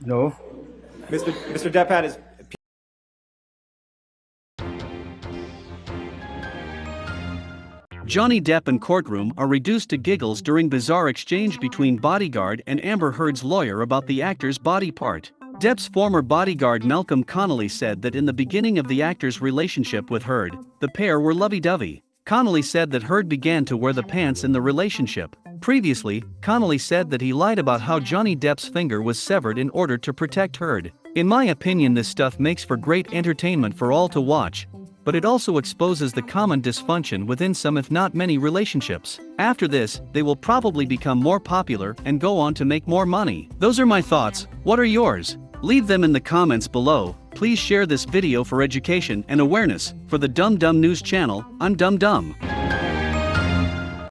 No. Mr. Mr. Depp had his Johnny Depp and courtroom are reduced to giggles during bizarre exchange between bodyguard and Amber Heard's lawyer about the actor's body part. Depp's former bodyguard Malcolm Connolly said that in the beginning of the actor's relationship with Heard, the pair were lovey-dovey. Connolly said that Heard began to wear the pants in the relationship. Previously, Connolly said that he lied about how Johnny Depp's finger was severed in order to protect Heard. In my opinion this stuff makes for great entertainment for all to watch, but it also exposes the common dysfunction within some if not many relationships. After this, they will probably become more popular and go on to make more money. Those are my thoughts, what are yours? Leave them in the comments below, please share this video for education and awareness. For the Dumb Dumb News channel, I'm Dumb Dumb.